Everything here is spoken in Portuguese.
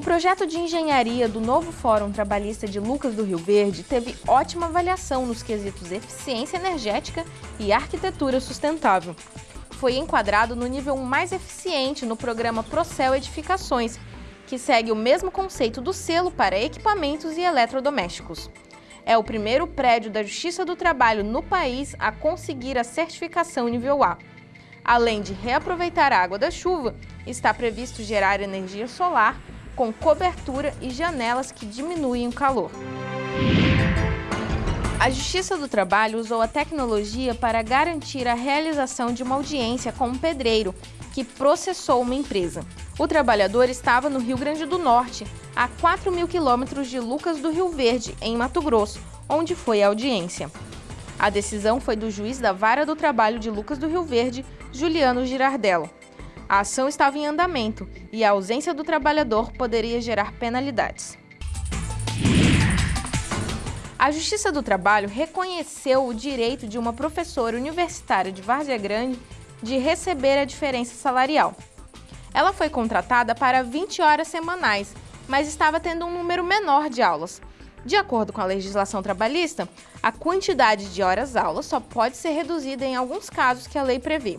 projeto de engenharia do novo Fórum Trabalhista de Lucas do Rio Verde teve ótima avaliação nos quesitos eficiência energética e arquitetura sustentável. Foi enquadrado no nível mais eficiente no programa Procel Edificações, que segue o mesmo conceito do selo para equipamentos e eletrodomésticos. É o primeiro prédio da Justiça do Trabalho no país a conseguir a certificação nível A. Além de reaproveitar a água da chuva, está previsto gerar energia solar com cobertura e janelas que diminuem o calor. A Justiça do Trabalho usou a tecnologia para garantir a realização de uma audiência com um pedreiro que processou uma empresa. O trabalhador estava no Rio Grande do Norte, a 4 mil quilômetros de Lucas do Rio Verde, em Mato Grosso, onde foi a audiência. A decisão foi do juiz da Vara do Trabalho de Lucas do Rio Verde, Juliano Girardello. A ação estava em andamento e a ausência do trabalhador poderia gerar penalidades. A Justiça do Trabalho reconheceu o direito de uma professora universitária de Várzea Grande de receber a diferença salarial. Ela foi contratada para 20 horas semanais, mas estava tendo um número menor de aulas. De acordo com a legislação trabalhista, a quantidade de horas-aulas só pode ser reduzida em alguns casos que a lei prevê.